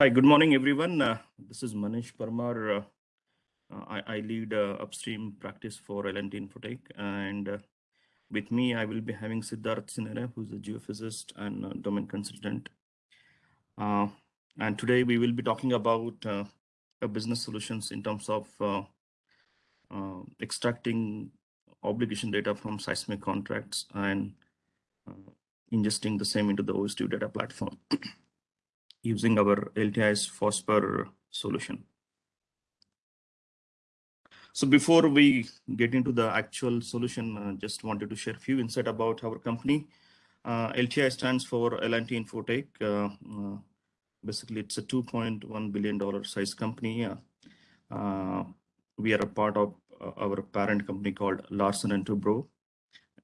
Hi, good morning, everyone. Uh, this is Manish Parmar. Uh, uh I, I, lead uh, upstream practice for L&T Infotech. And uh, with me, I will be having Siddharth Sinera, who's a geophysicist and domain consultant. Uh, and today we will be talking about business solutions in terms of extracting obligation data from seismic contracts and ingesting the same into the OSDU data platform using our LTI's Fosfor solution. So before we get into the actual solution, uh, just wanted to share a few insight about our company. Uh, LTI stands for L&T Infotech. Uh, uh, basically, it's a $2.1 billion size company. Uh, uh, we are a part of our parent company called Larsen & Toubro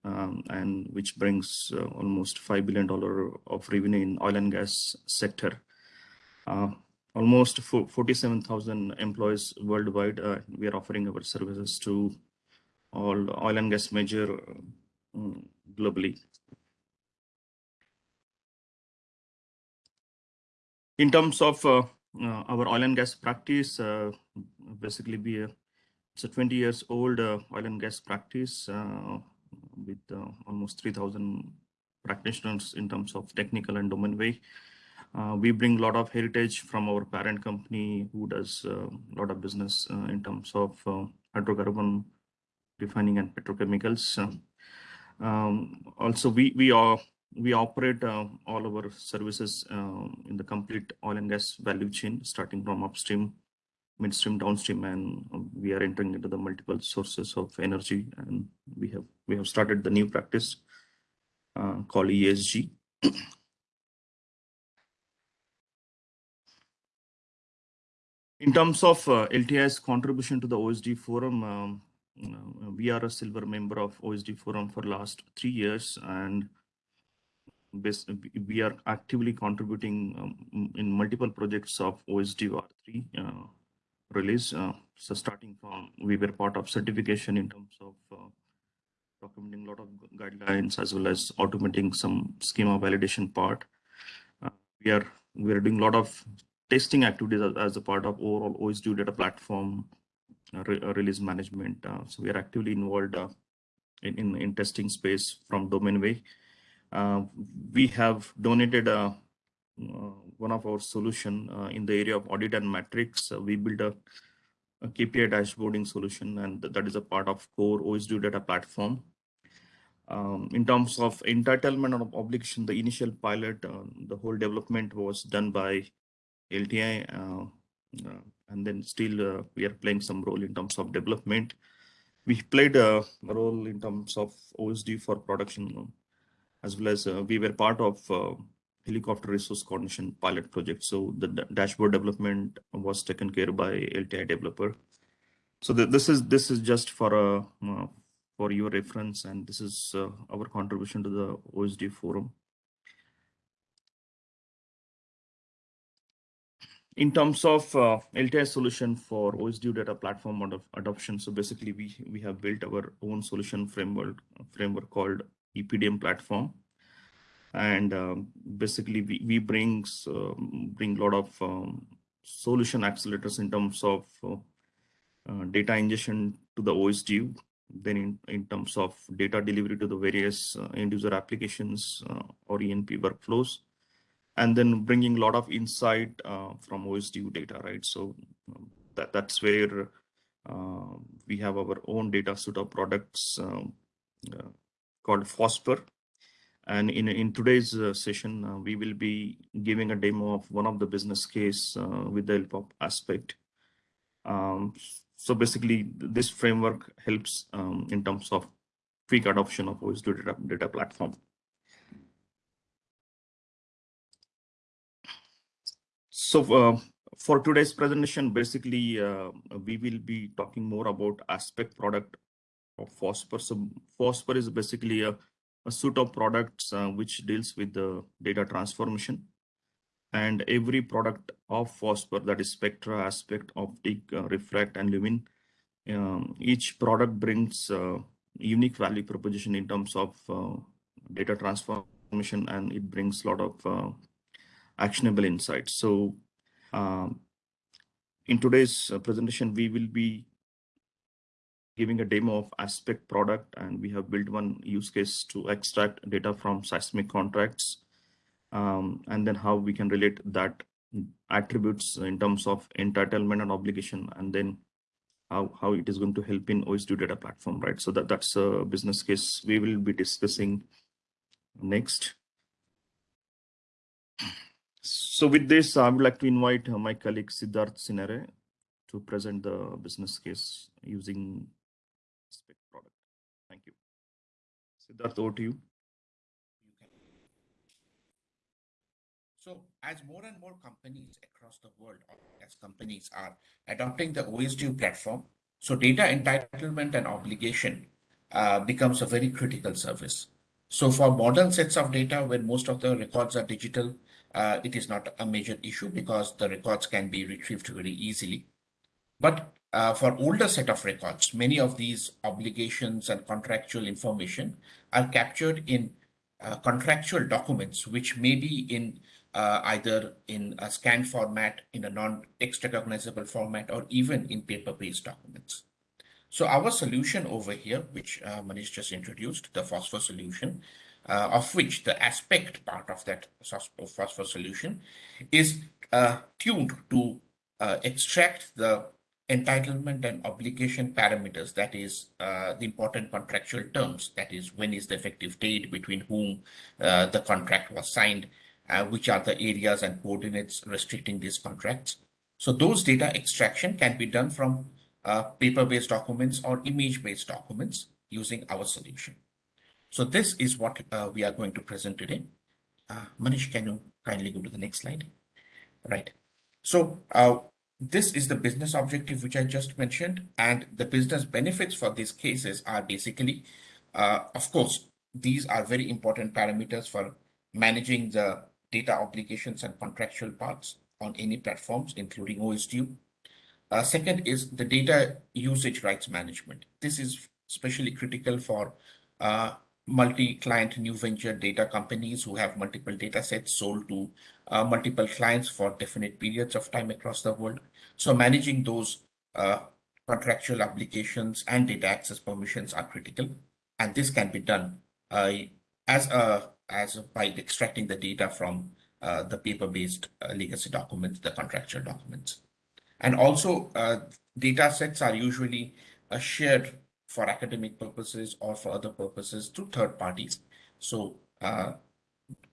um, and which brings almost $5 billion of revenue in oil and gas sector. Uh, almost 47,000 employees worldwide. Uh, we are offering our services to all oil and gas major um, globally. In terms of uh, uh, our oil and gas practice, uh, basically we it's a 20 years old oil and gas practice with uh, almost 3,000 practitioners in terms of technical and domain way. Uh, we bring a lot of heritage from our parent company who does a uh, lot of business uh, in terms of uh, hydrocarbon refining and petrochemicals. Um, also, we we are we operate uh, all our services in the complete oil and gas value chain, starting from upstream midstream, downstream, and we are entering into the multiple sources of energy. And we have we have started the new practice uh, called ESG. In terms of uh, LTI's contribution to the OSDU forum, um, uh, we are a silver member of OSDU forum for last three years, and we are actively contributing um, in multiple projects of OSD R3 uh, release. Uh, so starting from, we were part of certification in terms of uh, documenting a lot of guidelines as well as automating some schema validation part. Uh, we are we are doing a lot of testing activities as, as a part of overall OSDU data platform uh, re uh, release management. Uh, so we are actively involved in, in, in testing space from domain way. we have donated uh, one of our solution uh, in the area of audit and metrics. Uh, we built a, a, KPI dashboarding solution, and that is a part of core OSDU data platform. Um, in terms of entitlement of obligation, the initial pilot, the whole development was done by LTI, uh, uh, and then still we are playing some role in terms of development. We played a role in terms of OSD for production, as well as we were part of helicopter resource coordination pilot project. So the dashboard development was taken care by LTI developer. So the, this is this is just for a uh, for your reference, and this is uh, our contribution to the OSDU forum. In terms of uh, LTI solution for OSDU data platform ad adoption, so basically we we have built our own solution framework framework called EPDM platform. And um, basically we, we brings um, bring a lot of um, solution accelerators in terms of uh, uh, data ingestion to the OSDU, then in, in terms of data delivery to the various uh, end user applications uh, or E&P workflows, and then bringing a lot of insight uh, from OSDU data, right? So um, that, that's where uh, we have our own data suite of products um, called Fosfor, and in, in today's uh, session, uh, we will be giving a demo of one of the business case uh, with the help of Aspect. Um, so basically, this framework helps um, in terms of quick adoption of OSDU data, data platform. So uh, for today's presentation, basically, uh, we will be talking more about Aspect product of Fosfor. So Fosfor is basically a a suite of products uh, which deals with the data transformation. And every product of Fosfor that is Spectra, Aspect, Optic, uh, Refract, and Lumin, um, each product brings unique value proposition in terms of uh, data transformation, and it brings a lot of actionable insights. So Um, in today's uh, presentation, we will be giving a demo of Aspect product, and we have built one use case to extract data from seismic contracts, um, and then how we can relate that attributes in terms of entitlement and obligation, and then how, how it is going to help in OSDU data platform, right? So that, that's a business case we will be discussing next. So with this, I would like to invite uh, my colleague Siddharth Sinare to present the business case using Aspect product. Thank you. Siddharth, over to you. So as more and more companies across the world, as companies are adopting the OSDU platform, so data entitlement and obligation uh, becomes a very critical service. So for modern sets of data, when most of the records are digital, uh, it is not a major issue because the records can be retrieved very easily. But uh, for older set of records, many of these obligations and contractual information are captured in uh, contractual documents, which may be in uh, either in a scanned format, in a non-text recognizable format, or even in paper-based documents. So our solution over here, which uh, Manish just introduced, the Fosfor solution, uh, of which the aspect part of that Fosfor solution is uh, tuned to uh, extract the entitlement and obligation parameters, that is uh, the important contractual terms, that is when is the effective date between whom uh, the contract was signed, uh, which are the areas and coordinates restricting these contracts. So those data extraction can be done from paper-based documents or image-based documents using our solution. So this is what uh, we are going to present today. Uh, Manish, can you kindly go to the next slide? Right. So uh, this is the business objective which I just mentioned, and the business benefits for these cases are basically, uh, of course, these are very important parameters for managing the data obligations and contractual parts on any platforms, including OSDU. Uh, second is the data usage rights management. This is especially critical for uh, multi-client new venture data companies who have multiple data sets sold to uh, multiple clients for definite periods of time across the world. So managing those uh, contractual obligations and data access permissions are critical. And this can be done uh, as a as by extracting the data from uh, the paper-based uh, legacy documents, the contractual documents. And also, uh, data sets are usually shared for academic purposes or for other purposes to third parties. So uh,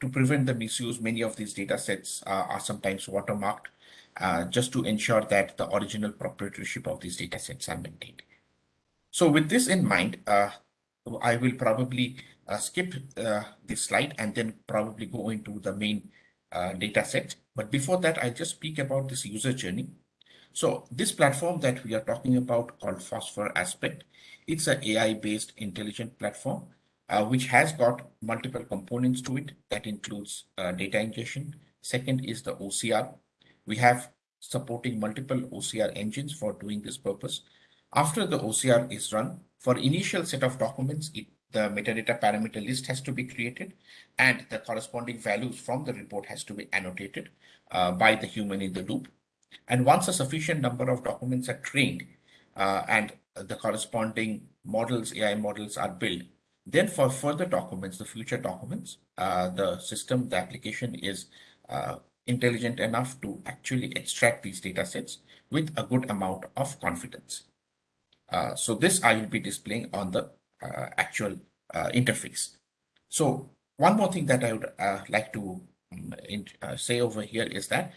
to prevent the misuse, many of these data sets are sometimes watermarked just to ensure that the original proprietorship of these data sets are maintained. So with this in mind, I will probably uh, skip uh, this slide and then probably go into the main uh, data set. But before that, I'll just speak about this user journey. So this platform that we are talking about called Fosfor Aspect, it's an AI-based intelligent platform, uh, which has got multiple components to it. That includes uh, data ingestion. Second is the OCR. We have supporting multiple OCR engines for doing this purpose. After the OCR is run, for initial set of documents, it the metadata parameter list has to be created and the corresponding values from the report has to be annotated uh, by the human in the loop. And once a sufficient number of documents are trained uh, and the corresponding models, AI models are built, then for further documents, the future documents, uh, the system, the application is uh, intelligent enough to actually extract these data sets with a good amount of confidence. Uh, so this I will be displaying on the uh, actual uh, interface. So one more thing that I would like to um, in, say over here is that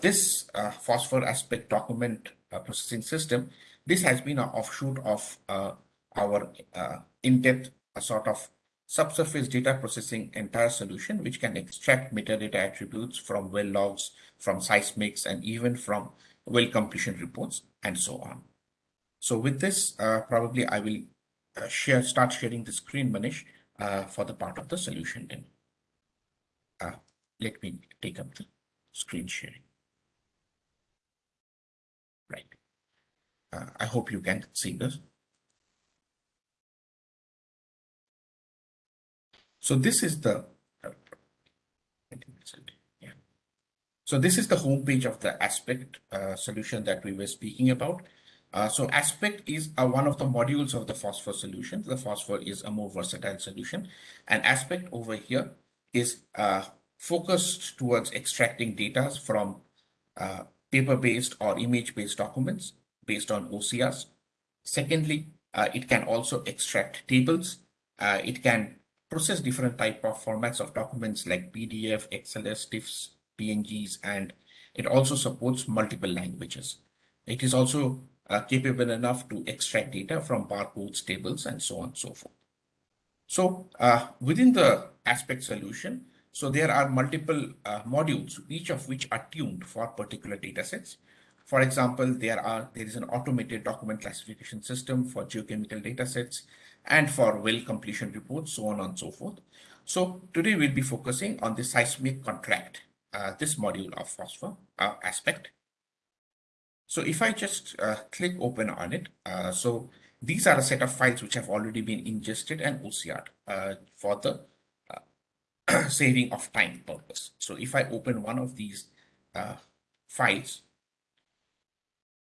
this Fosfor aspect document processing system, this has been an offshoot of our in-depth sort of subsurface data processing entire solution, which can extract metadata attributes from well logs, from seismics, and even from well completion reports, and so on. So with this, uh, probably I will uh, share, start sharing the screen, Manish, uh, for the part of the solution then. Uh, let me take up the screen sharing. Right. Uh, I hope you can see this. So this is the, So this is the homepage of the Aspect uh, solution that we were speaking about. Uh, so Aspect is uh, one of the modules of the Fosfor solution. The Fosfor is a more versatile solution. And Aspect over here is uh, focused towards extracting data from uh, paper-based or image-based documents based on OCRs. Secondly, uh, it can also extract tables. Uh, it can process different type of formats of documents like PDF, XLS, TIFFs, PNGs, and it also supports multiple languages. It is also uh, capable enough to extract data from barcodes, tables, and so on and so forth. So uh, within the aspect solution, so there are multiple uh, modules, each of which are tuned for particular data sets. For example, there are there is an automated document classification system for geochemical data sets and for well completion reports, so on and so forth. So today we'll be focusing on the seismic contract, uh, this module of Fosfor uh, aspect. So if I just uh, click open on it, uh, so these are a set of files which have already been ingested and OCR'd uh, for the saving of time purpose. So if I open one of these uh, files,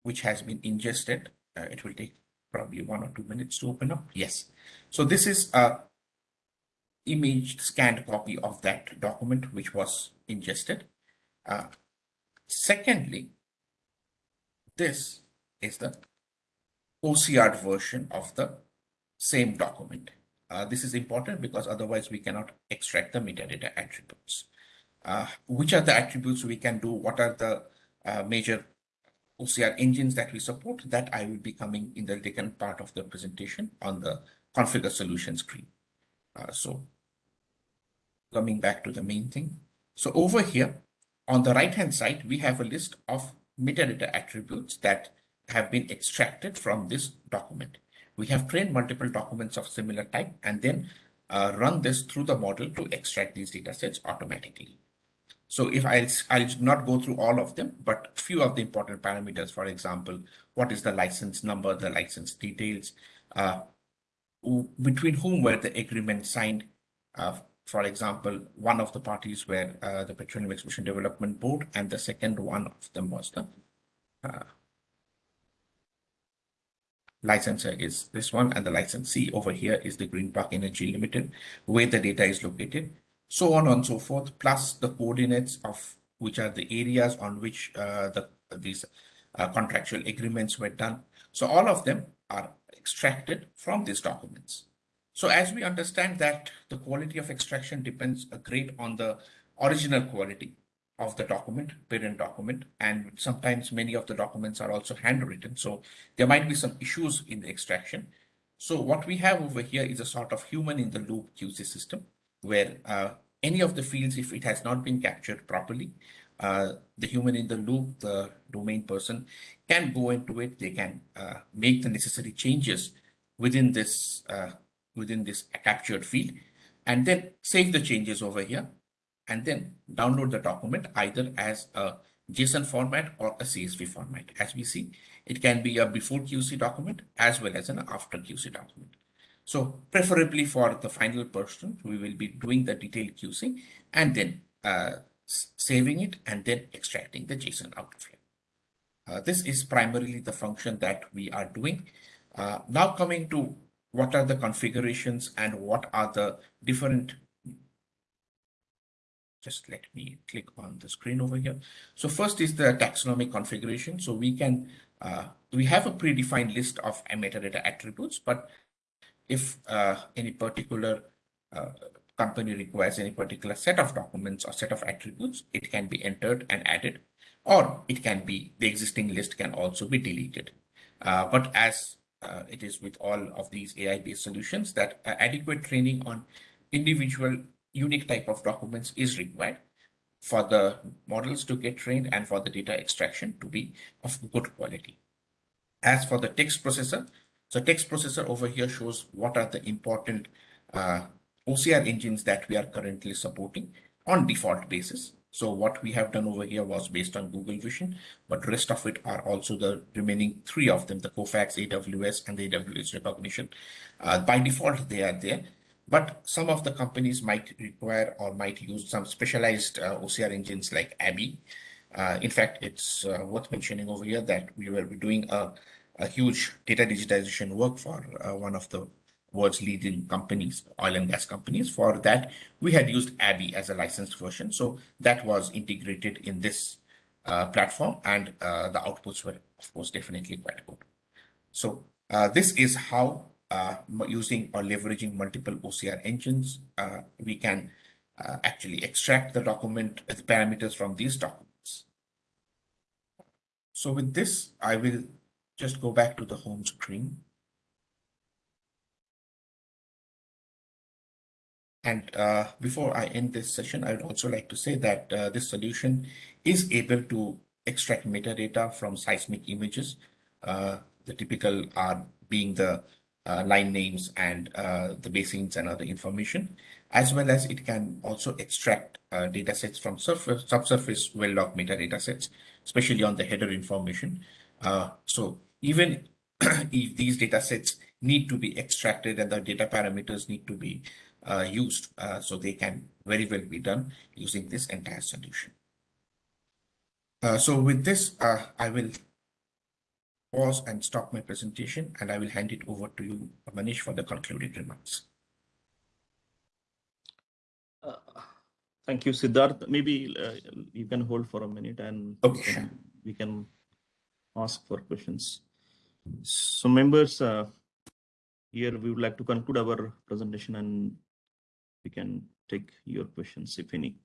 which has been ingested, uh, it will take probably one or two minutes to open up. Yes. So this is a image scanned copy of that document which was ingested. Uh, secondly, this is the OCR version of the same document. Uh, this is important because otherwise we cannot extract the metadata attributes. Uh, which are the attributes we can do? What are the uh, major OCR engines that we support? That I will be coming in the second part of the presentation on the configure solution screen. Uh, so coming back to the main thing. So over here on the right hand side, we have a list of metadata attributes that have been extracted from this document. We have trained multiple documents of similar type and then uh, run this through the model to extract these data sets automatically. So if I'll, I'll not go through all of them, but few of the important parameters, for example, what is the license number, the license details, uh, between whom were the agreement signed. Uh, for example, one of the parties were uh, the Petroleum Exploration Development Board, and the second one of them was the uh, licensor is this one and the licensee over here is the Green Park Energy Limited where the data is located. So on and so forth plus the coordinates of which are the areas on which uh, the these uh, contractual agreements were done. So all of them are extracted from these documents. So as we understand that the quality of extraction depends a great on the original quality of the document, parent document, and sometimes many of the documents are also handwritten. So there might be some issues in the extraction. So what we have over here is a sort of human in the loop QC system where uh, any of the fields, if it has not been captured properly, uh, the human in the loop, the domain person can go into it. They can uh, make the necessary changes within this uh, within this captured field and then save the changes over here and then download the document either as a JSON format or a CSV format. As we see, it can be a before QC document as well as an after QC document. So preferably for the final person, we will be doing the detailed QC and then uh, saving it and then extracting the JSON out of here. Uh, this is primarily the function that we are doing. Uh, now coming to what are the configurations and what are the different just let me click on the screen over here. So first is the taxonomic configuration. So we can, uh, we have a predefined list of metadata attributes, but if uh, any particular uh, company requires any particular set of documents or set of attributes, it can be entered and added, or it can be, the existing list can also be deleted. Uh, but as uh, it is with all of these AI-based solutions that uh, adequate training on individual unique type of documents is required for the models to get trained and for the data extraction to be of good quality. As for the text processor, so text processor over here shows what are the important uh, OCR engines that we are currently supporting on default basis. So what we have done over here was based on Google Vision, but rest of it are also the remaining three of them, the Kofax, AWS, and the AWS Rekognition. Uh, by default, they are there. But some of the companies might require or might use some specialized uh, OCR engines like ABBYY. Uh, in fact, it's uh, worth mentioning over here that we were doing a, a huge data digitization work for uh, one of the world's leading companies, oil and gas companies. For that, we had used ABBYY as a licensed version. So that was integrated in this uh, platform and uh, the outputs were, of course, definitely quite good. So this is how uh, using or leveraging multiple OCR engines, uh, we can uh, actually extract the document, the parameters from these documents. So with this, I will just go back to the home screen. And uh, before I end this session, I would also like to say that uh, this solution is able to extract metadata from seismic images. Uh, the typical are being the line names and uh, the basins and other information, as well as it can also extract uh, data sets from surface, subsurface well log metadata sets, especially on the header information. so even if these data sets need to be extracted and the data parameters need to be uh, used. Uh, so they can very well be done using this entire solution. Uh, so with this, uh, I will pause and stop my presentation and I will hand it over to you, Manish, for the concluding remarks. Uh, thank you, Siddharth. Maybe uh, you can hold for a minute and okay, we, can, we can ask for questions. So members, here we would like to conclude our presentation and we can take your questions, if any.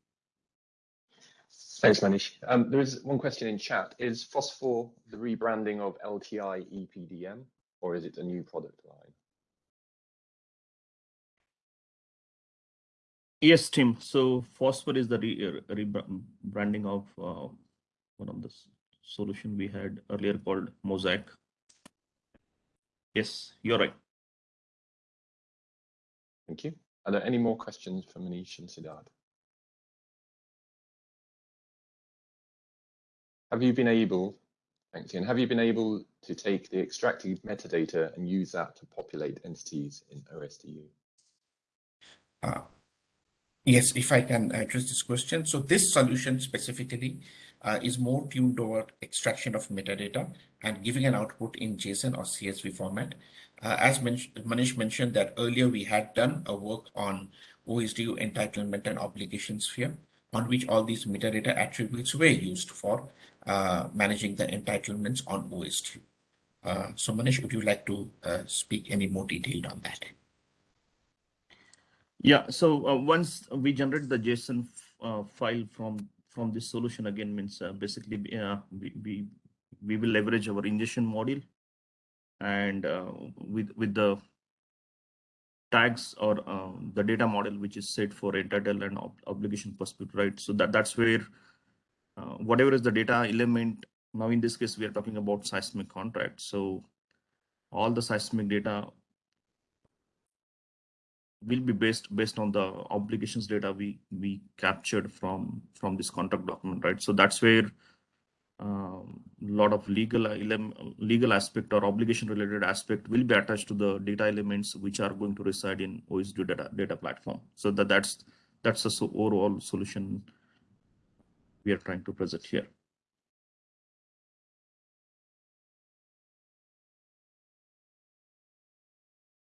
Thanks, Manish. Um, there is one question in chat. Is Fosfor the rebranding of LTI EPDM, or is it a new product line? Yes, Tim. So Fosfor is the re rebranding of uh, one of the solution we had earlier called Mosaic. Yes, you're right. Thank you. Are there any more questions for Manish and Siddharth? Have you been able, thanks Ian, have you been able to take the extracted metadata and use that to populate entities in OSDU? Uh, yes, if I can address this question. So this solution specifically uh, is more tuned toward extraction of metadata and giving an output in JSON or CSV format. Uh, as Manish mentioned that earlier we had done a work on OSDU entitlement and obligation sphere on which all these metadata attributes were used for uh, managing the entitlements on OSDU. Uh, so Manish, would you like to uh, speak any more detailed on that? Yeah, so uh, once we generate the JSON uh, file from from this solution again means basically we, we we will leverage our ingestion module and uh, with with the tags or uh, the data model which is set for entitled and ob obligation perspective right? So that that's where uh, whatever is the data element now in this case we are talking about seismic contract so all the seismic data will be based based on the obligations data we we captured from from this contract document right? So that's where um, lot of legal legal aspect or obligation related aspect will be attached to the data elements which are going to reside in OSDU data data platform. So that that's that's the so overall solution we are trying to present here.